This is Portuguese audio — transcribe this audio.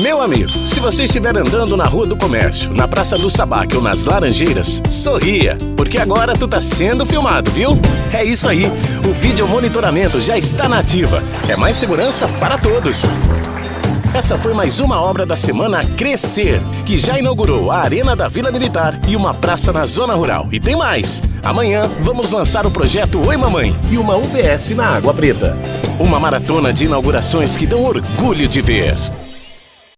Meu amigo, se você estiver andando na Rua do Comércio, na Praça do Sabac ou nas Laranjeiras, sorria, porque agora tu tá sendo filmado, viu? É isso aí, o vídeo monitoramento já está na ativa. É mais segurança para todos. Essa foi mais uma obra da semana Crescer, que já inaugurou a Arena da Vila Militar e uma praça na Zona Rural. E tem mais! Amanhã vamos lançar o projeto Oi Mamãe e uma UBS na Água Preta. Uma maratona de inaugurações que dão orgulho de ver.